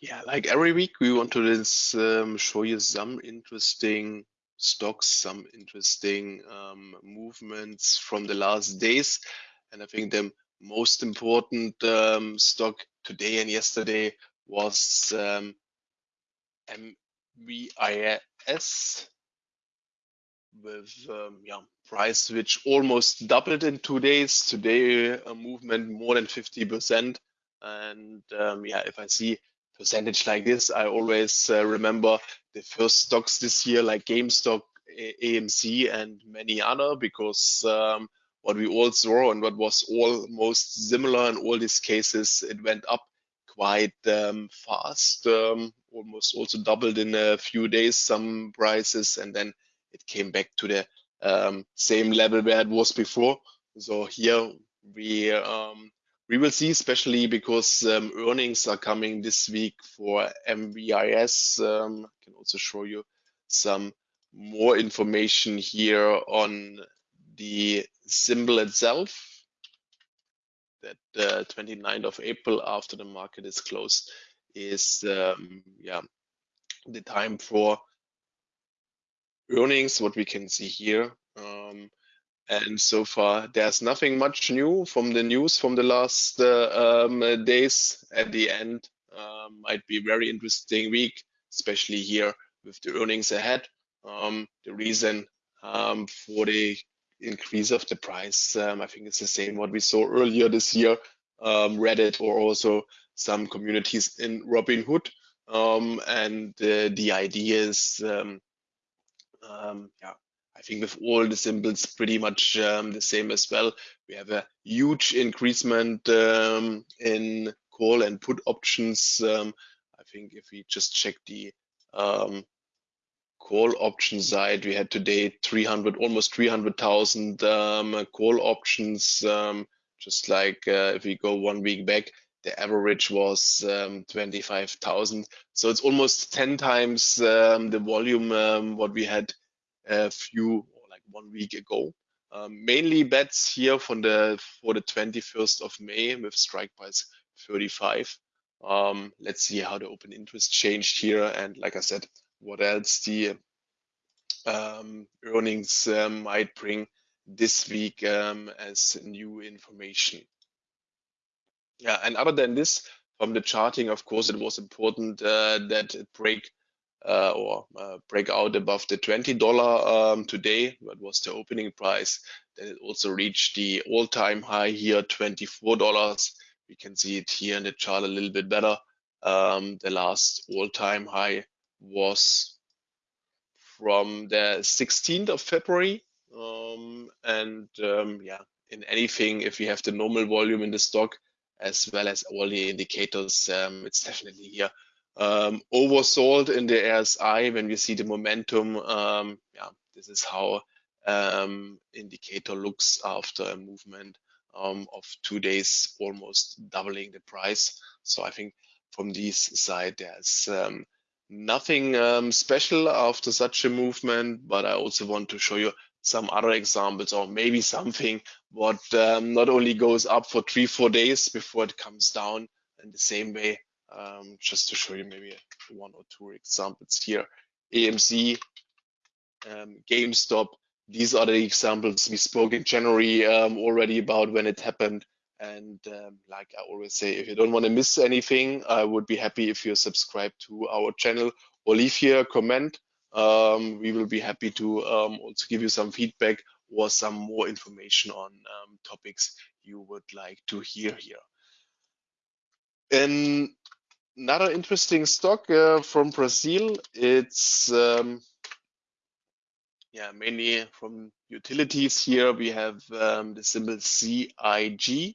Yeah, like every week, we want to um, show you some interesting stocks, some interesting um, movements from the last days. And I think the most important um, stock today and yesterday was um, MVIS with um, yeah price which almost doubled in two days. Today a movement more than 50%. And um, yeah, if I see percentage like this, I always uh, remember the first stocks this year like GameStop, AMC, and many other because um, what we all saw and what was almost similar in all these cases, it went up quite um, fast, um, almost also doubled in a few days some prices, and then it came back to the um, same level where it was before. So here we um, we will see, especially because um, earnings are coming this week for MVIS. Um, I can also show you some more information here on the symbol itself. That uh, 29th of April, after the market is closed, is um, yeah the time for earnings. What we can see here. Um, and so far, there's nothing much new from the news from the last uh, um, days. At the end, um, might be very interesting week, especially here with the earnings ahead. Um, the reason um, for the increase of the price, um, I think it's the same what we saw earlier this year, um, Reddit or also some communities in Robinhood. and uh, the idea is, yeah, I think with all the symbols pretty much um, the same as well. We have a huge increasement um, in call and put options. Um, I think if we just check the um, call option side, we had today 300, almost 300,000 um, call options. Um, just like uh, if we go one week back, the average was 25,000. So it's almost 10 times the volume what we had a few like one week ago. Um, mainly bets here from the for the 21st of May with strike price 35. Um, let's see how the open interest changed here, and like I said, what else the um, earnings um, might bring this week um, as new information. Yeah, and other than this, from the charting, of course, it was important uh, that it break uh, or uh, break out above the $20 um, today. That was the opening price. Then it also reached the all-time high here, $24. We can see it here in the chart a little bit better. Um, the last all-time high was from the 16th of February. Um, and um, yeah, in anything, if you have the normal volume in the stock, as well as all the indicators, um, it's definitely here um, oversold in the RSI when we see the momentum. Um, yeah, this is how um, indicator looks after a movement um, of two days, almost doubling the price. So I think from this side, there's um, nothing um, special after such a movement, but I also want to show you some other examples or maybe something what not only goes up for three, four days before it comes down in the same way um, just to show you maybe one or two examples here. AMC, um, GameStop, these are the examples we spoke in January um, already about when it happened. And um, like I always say, if you don't want to miss anything, I would be happy if you subscribe to our channel or leave here a comment. Um, we will be happy to um, also give you some feedback or some more information on topics you would like to hear here. And another interesting stock uh, from Brazil. It's um, yeah mainly from utilities. Here we have um, the symbol CIG,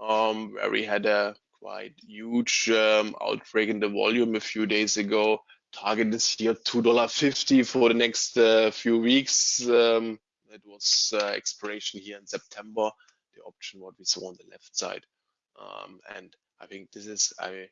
um, where we had a quite huge um, outbreak in the volume a few days ago. Target is here two dollar fifty for the next uh, few weeks. Um, it was uh, expiration here in September. The option what we saw on the left side, um, and I think this is I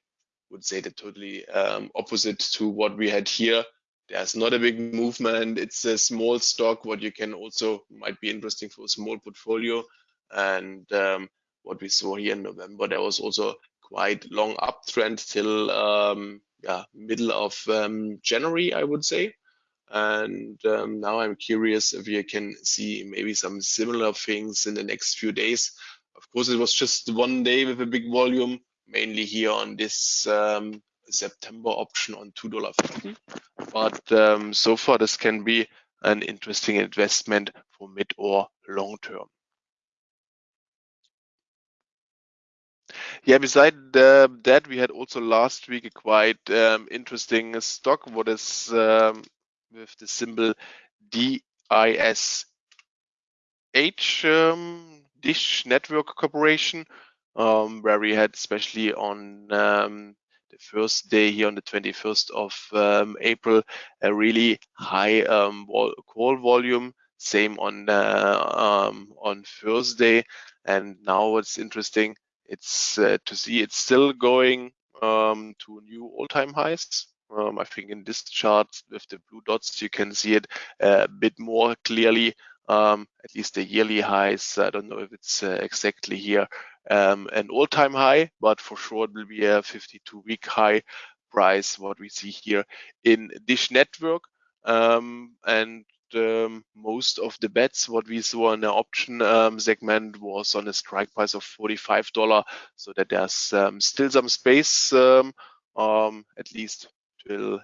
would say the totally um, opposite to what we had here. There's not a big movement. It's a small stock, what you can also might be interesting for a small portfolio. And um, what we saw here in November, there was also quite long uptrend till um, yeah, middle of um, January, I would say. And um, now I'm curious if you can see maybe some similar things in the next few days. Of course, it was just one day with a big volume, mainly here on this um, September option on $2.50. But um, so far, this can be an interesting investment for mid or long term. Yeah, beside uh, that, we had also last week a quite um, interesting stock. What is um, with the symbol DISH, um, Dish Network Corporation, um, where we had especially on um, the first day here on the 21st of um, April, a really high um, call volume. Same on uh, um, on Thursday, and now what's interesting, it's uh, to see it's still going to new all-time highs. I think in this chart with the blue dots, you can see it a bit more clearly, um, at least the yearly highs. I don't know if it's uh, exactly here um, an all-time high, but for sure it will be a 52-week high price, what we see here in Dish Network. Um, and um, most of the bets what we saw in the option um, segment was on a strike price of $45 so that there's um, still some space um, um, at least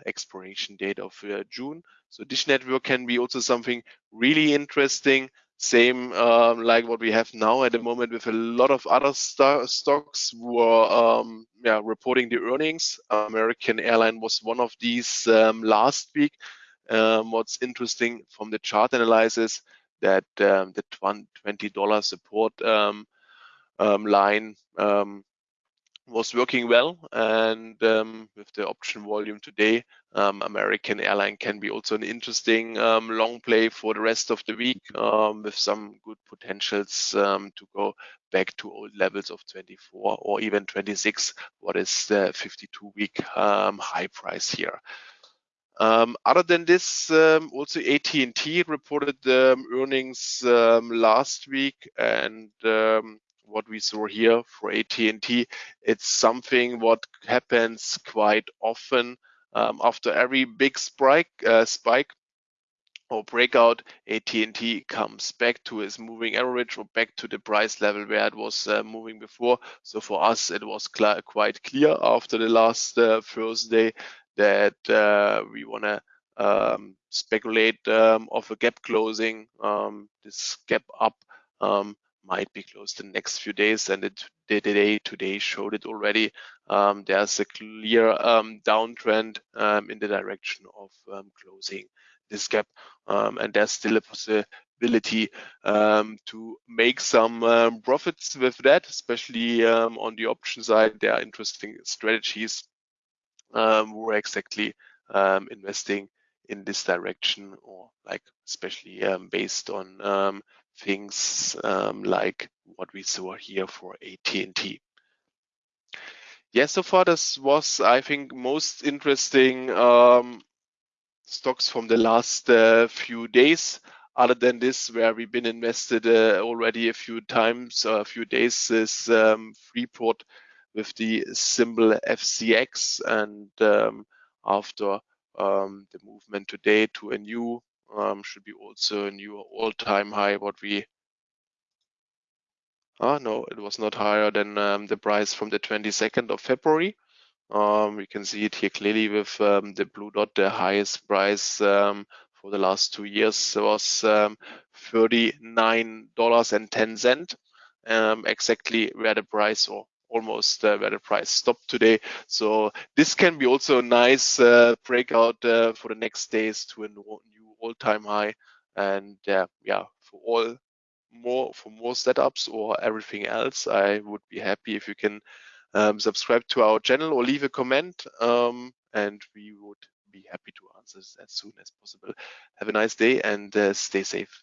expiration date of uh, June. So Dish Network can be also something really interesting. Same um, like what we have now at the moment with a lot of other st stocks who are um, yeah, reporting the earnings. American Airline was one of these um, last week. Um, what's interesting from the chart analysis that um, the $20 support um, line was working well and um, with the option volume today um, american airline can be also an interesting um, long play for the rest of the week um, with some good potentials um, to go back to old levels of 24 or even 26 what is the 52 week um, high price here? Other than this, also AT&T reported earnings last week, and what we saw here for AT&T. It's something what happens quite often um, after every big spike, uh, spike or breakout, AT&T comes back to its moving average or back to the price level where it was uh, moving before. So for us, it was cl quite clear after the last uh, Thursday that uh, we want to um, speculate um, of a gap closing, um, this gap up um, might be closed in the next few days and it the day today showed it already. Um, there's a clear um, downtrend um, in the direction of um, closing this gap. Um, and there's still a possibility um, to make some profits with that especially on the option side. There are interesting strategies we're exactly investing in this direction or like especially based on things um, like what we saw here for AT&T. Yeah, so far this was, I think, most interesting um, stocks from the last uh, few days. Other than this, where we've been invested uh, already a few times, a few days, is um, Freeport with the symbol FCX, and um, after um, the movement today to a new should be also a new all-time high what we Ah, no, it was not higher than um, the price from the 22nd of February. Um, we can see it here clearly with um, the blue dot, the highest price um, for the last two years was um, $39.10, um, exactly where the price or almost uh, where the price stopped today. So this can be also a nice uh, breakout uh, for the next days to a new all-time high. And uh, yeah, for all more for more setups or everything else, I would be happy if you can um, subscribe to our channel or leave a comment, um, and we would be happy to answer as soon as possible. Have a nice day and uh, stay safe.